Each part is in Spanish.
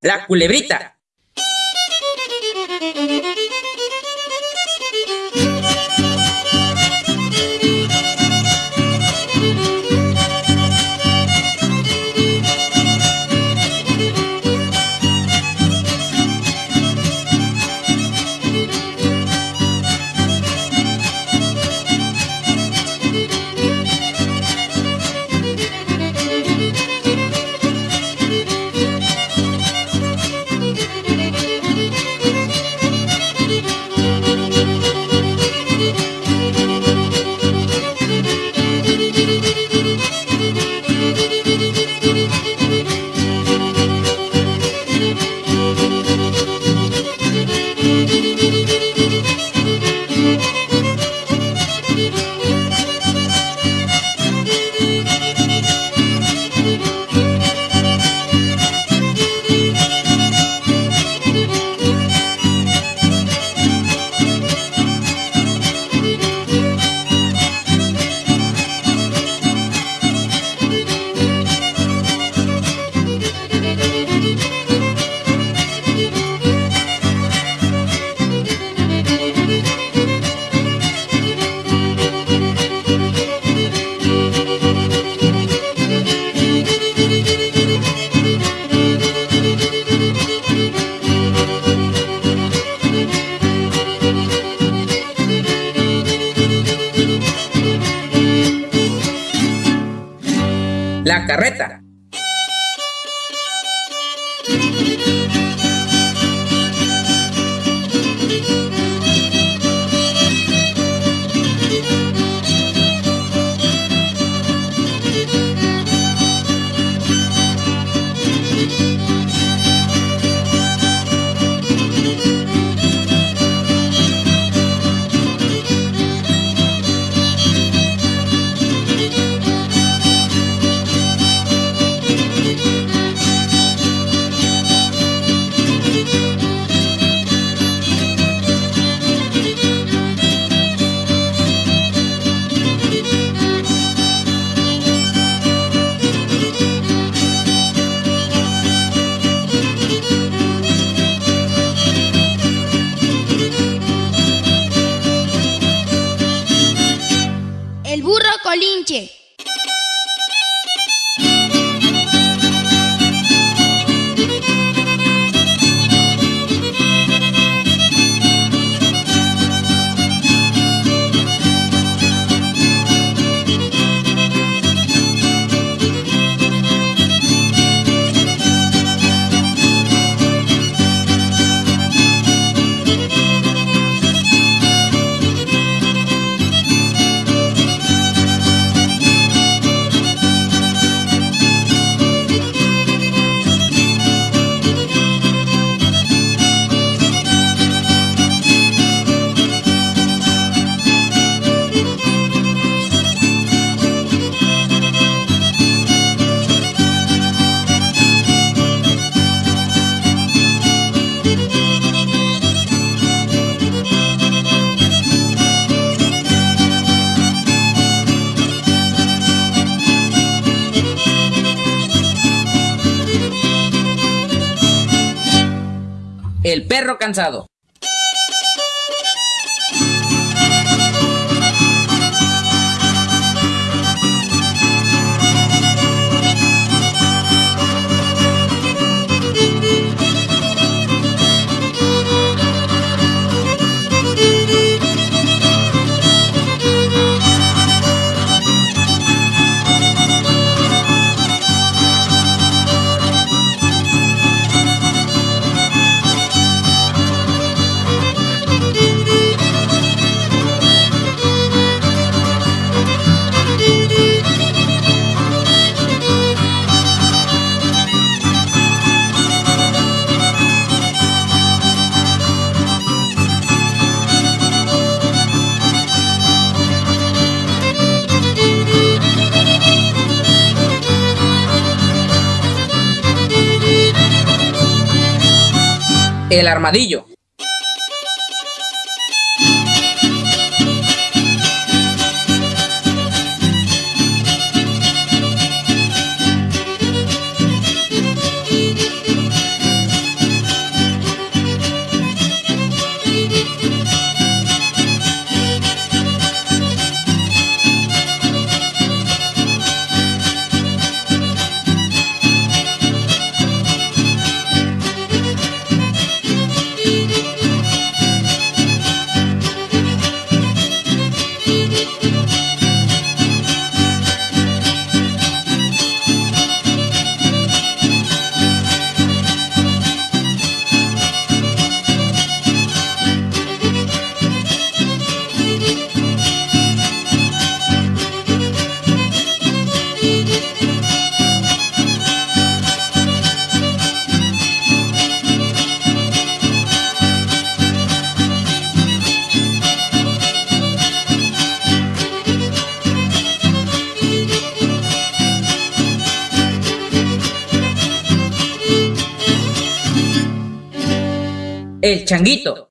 La culebrita. Perro cansado. El armadillo. Changuito.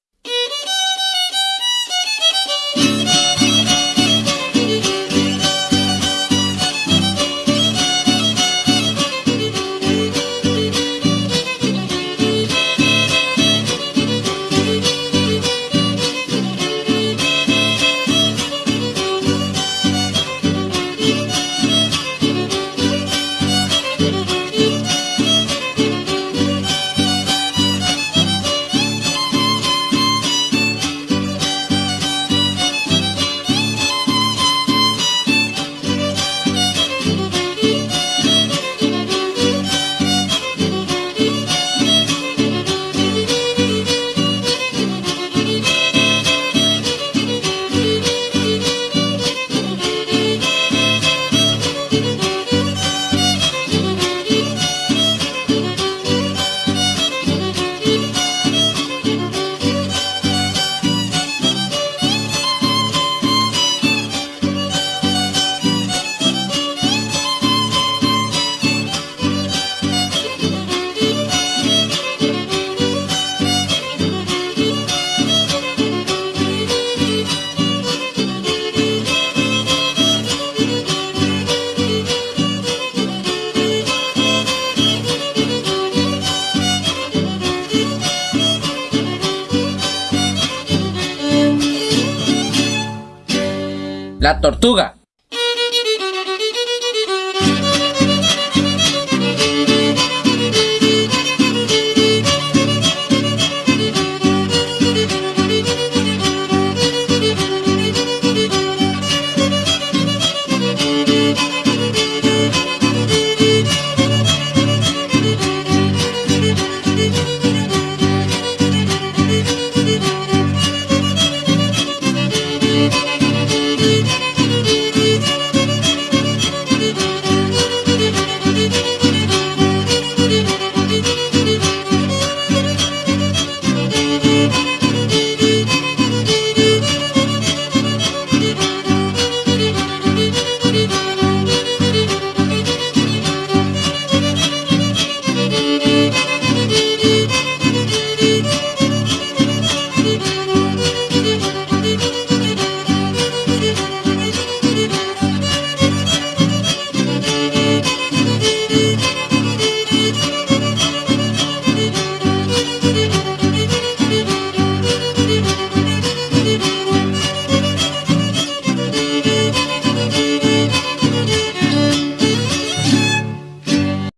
La tortuga.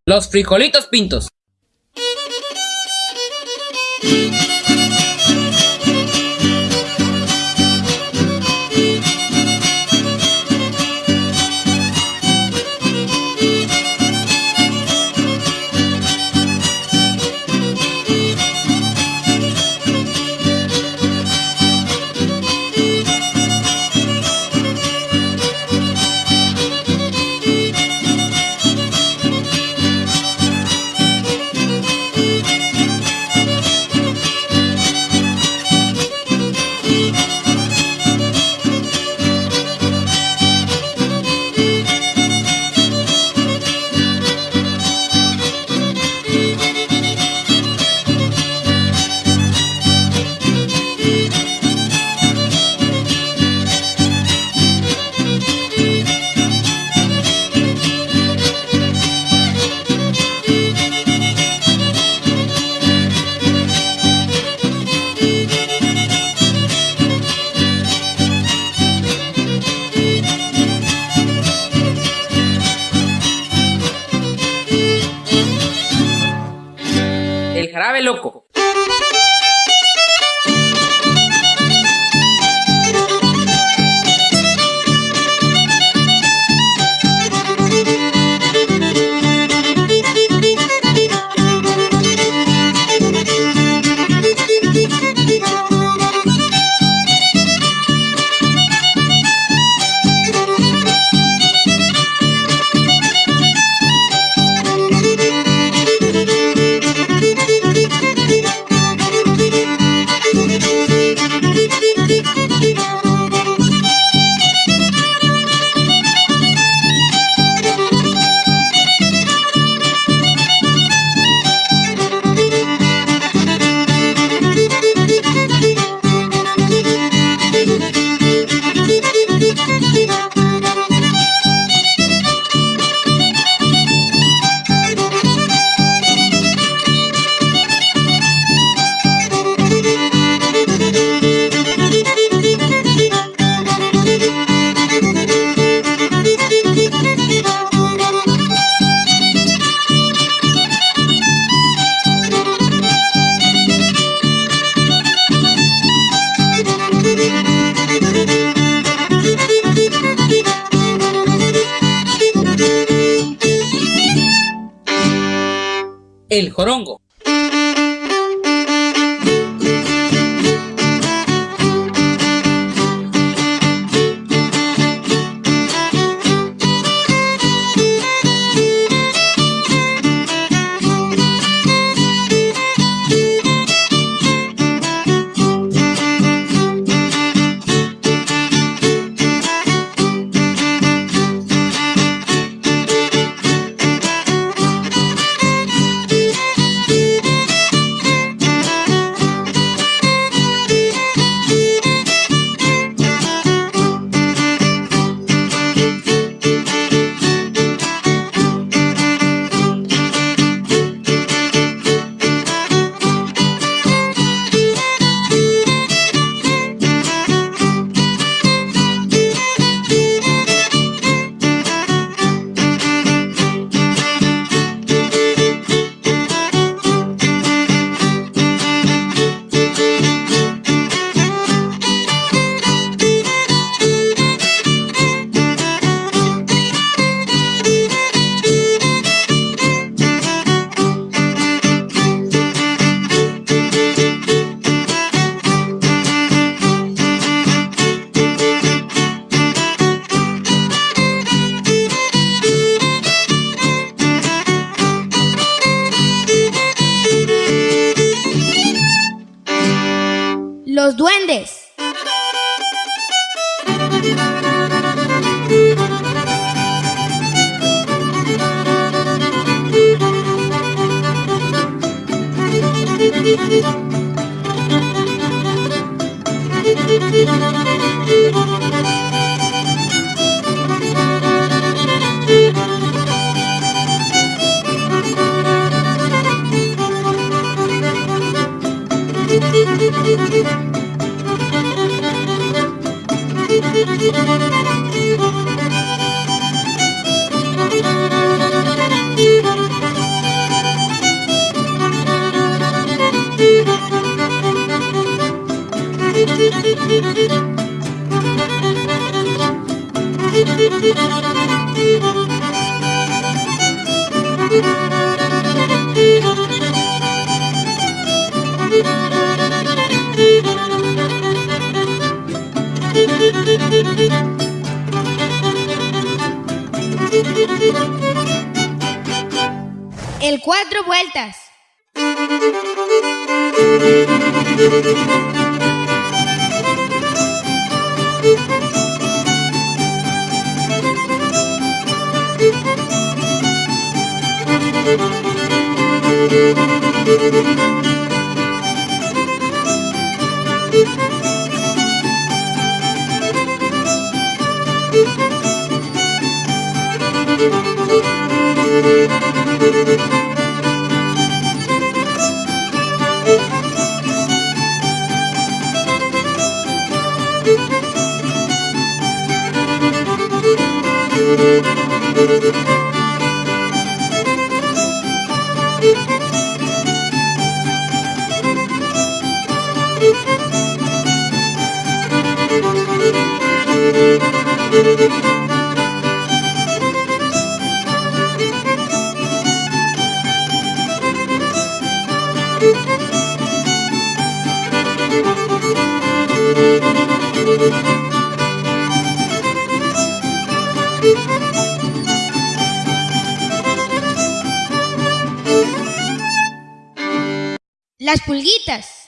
Los frijolitos pintos. Grave loco. El jorongo. Vueltas. Pulguitas.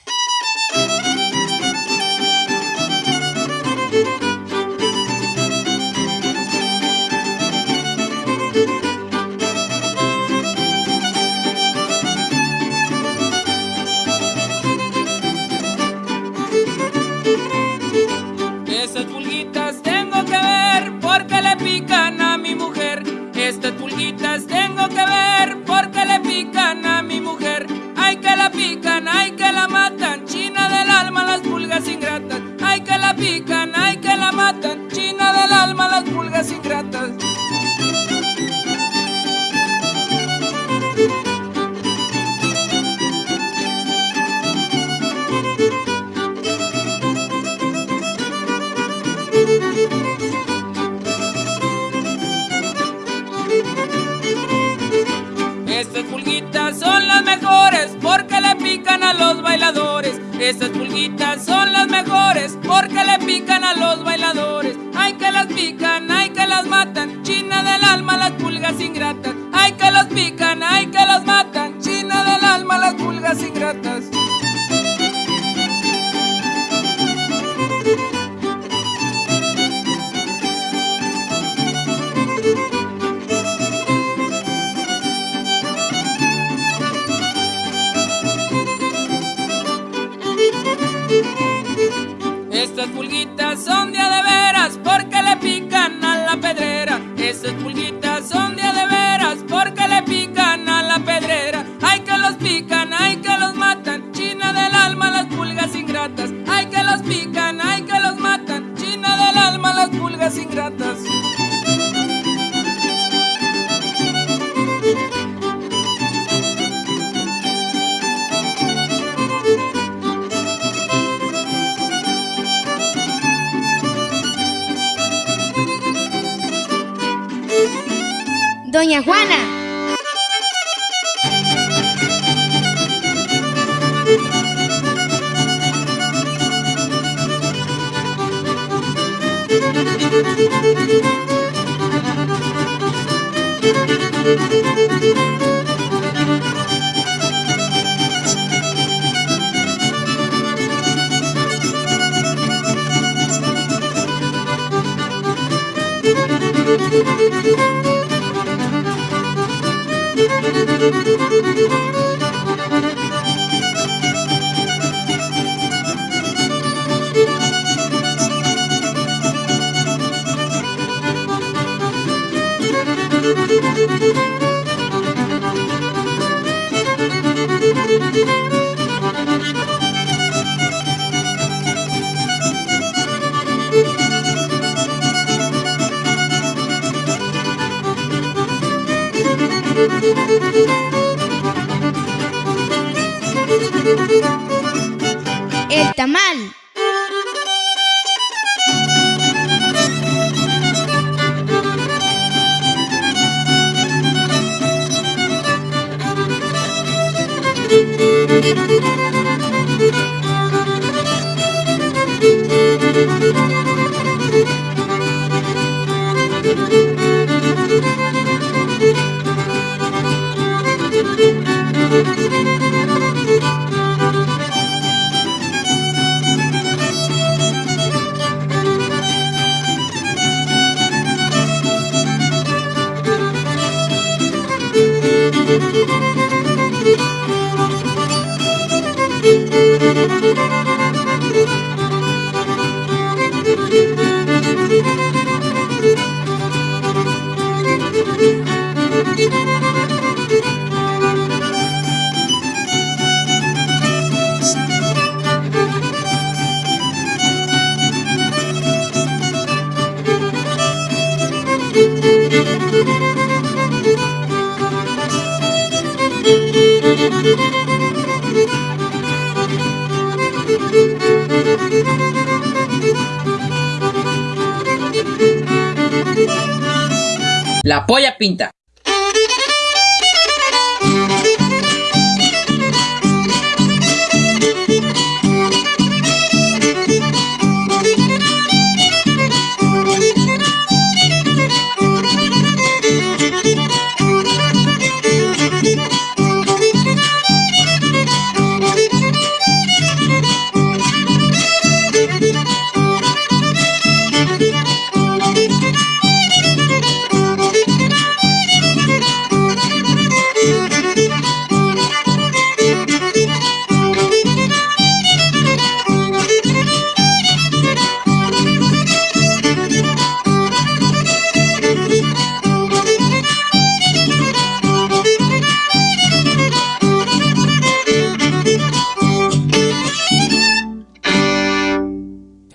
Pinta.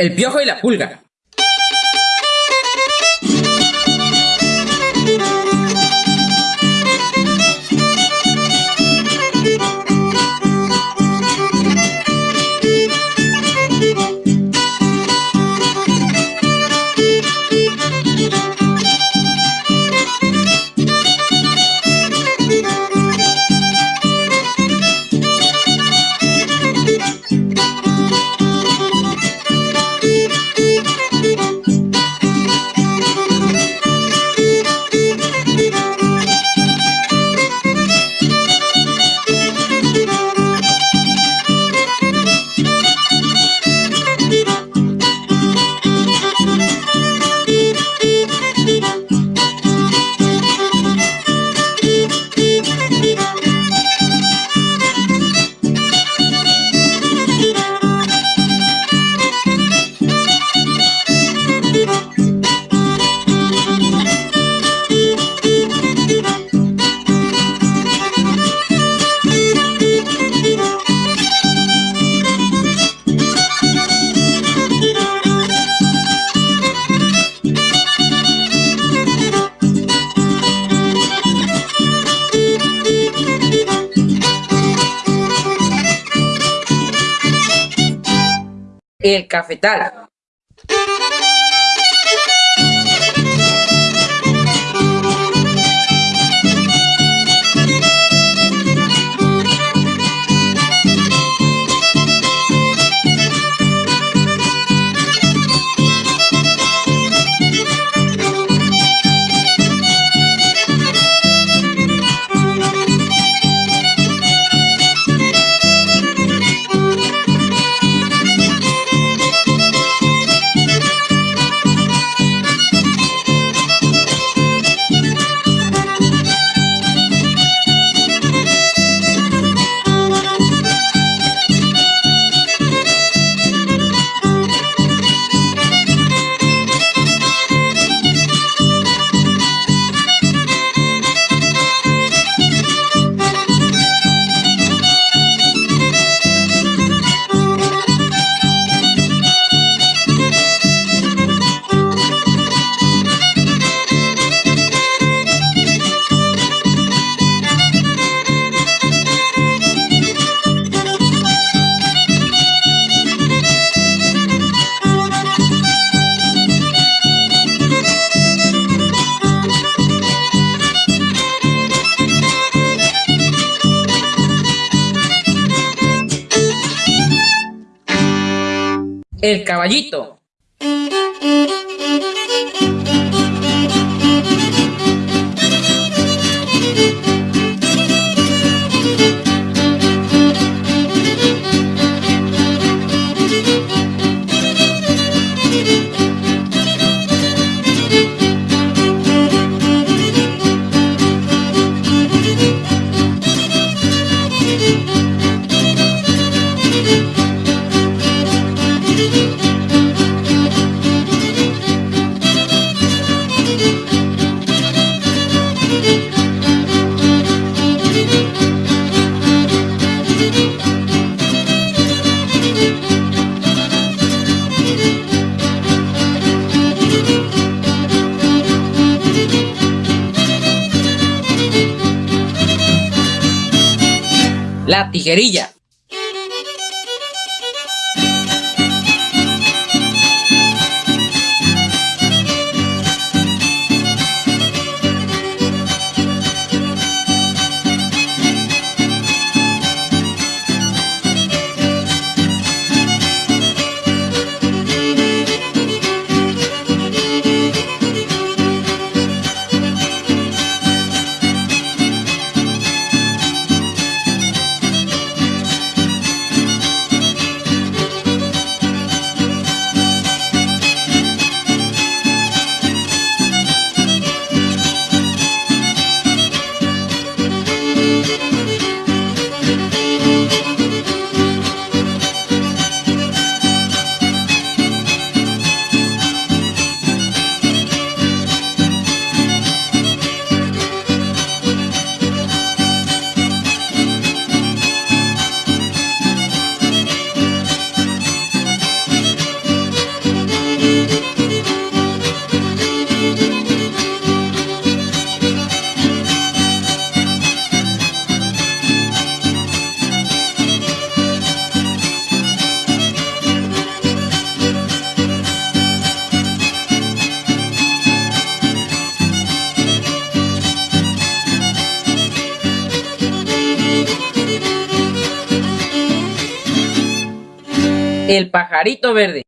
El piojo y la pulga. El cafetal. Caballito. La tijerilla. Pajarito verde.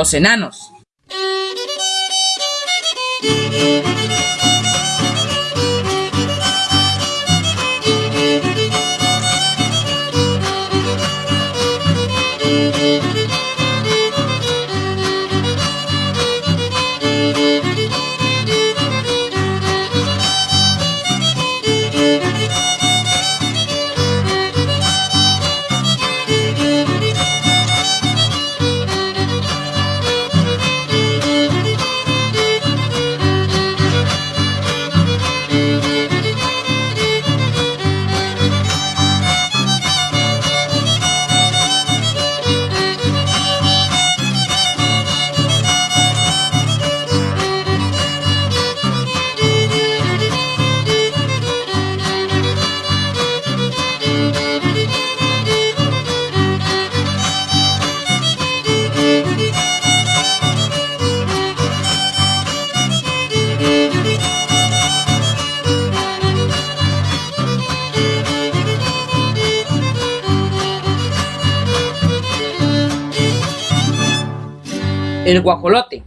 Los Enanos. El guajolote.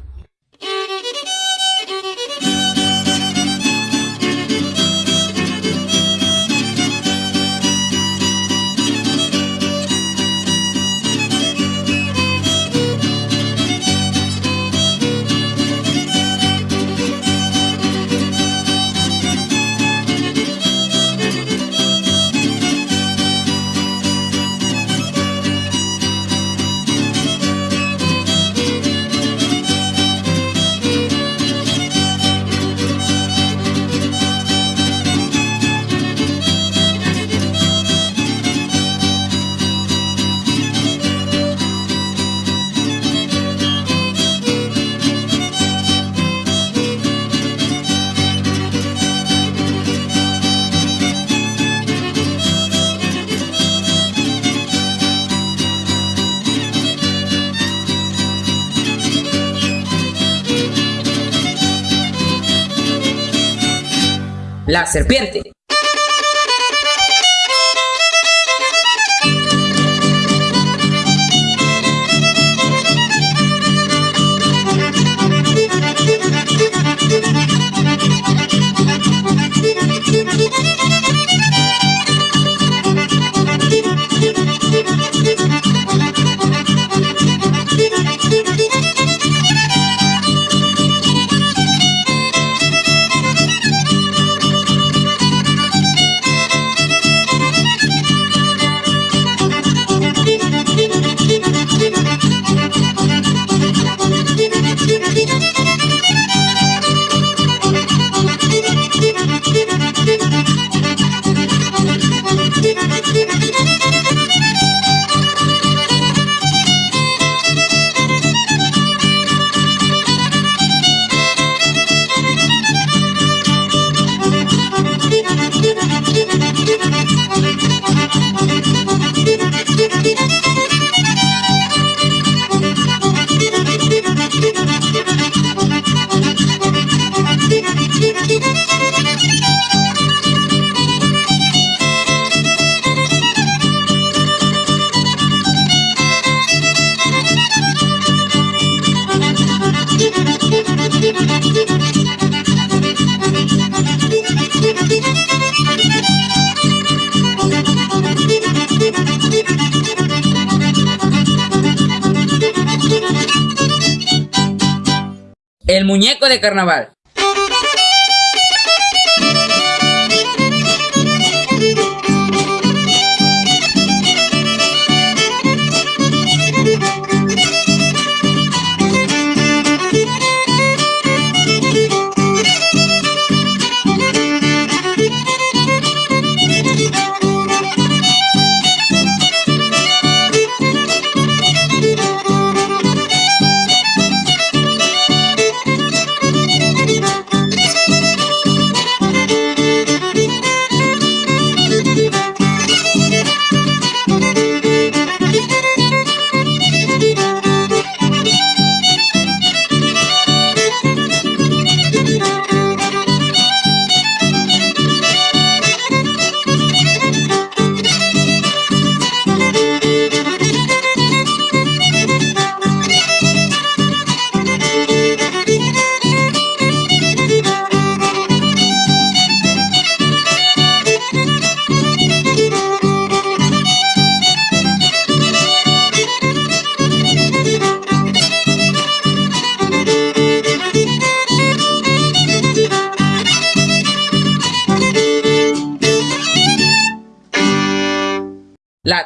La serpiente. El muñeco de carnaval.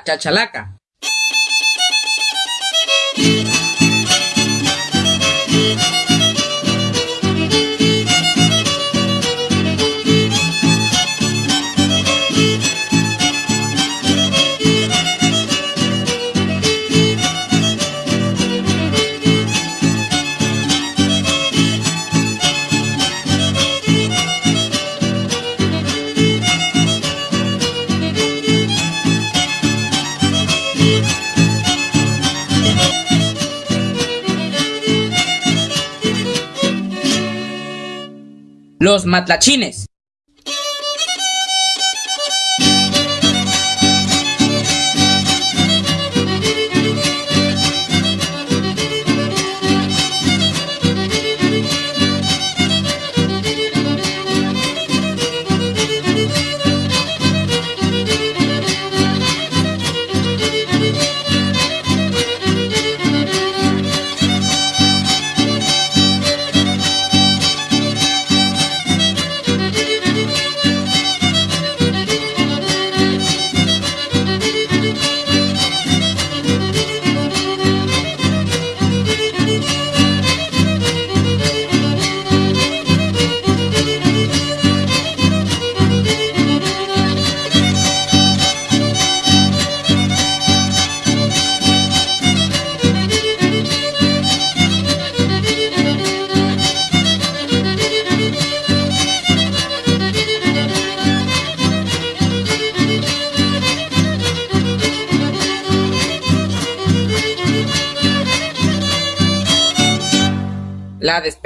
Chachalaca. Matlachines.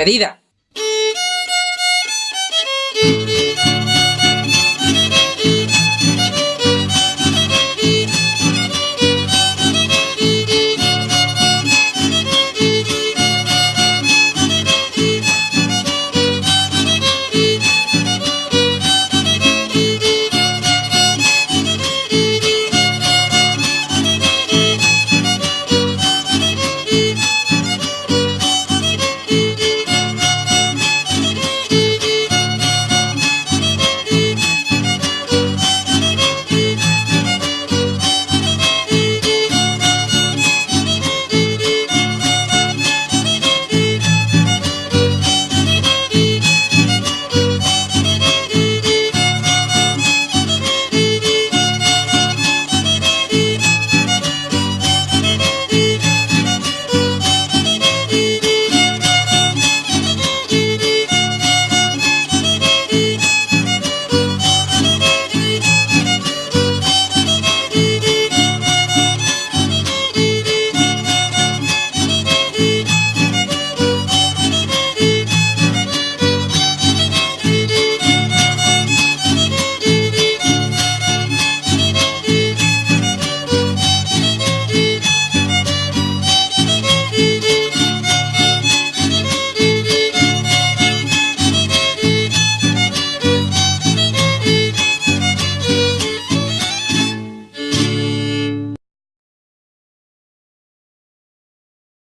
Despedida.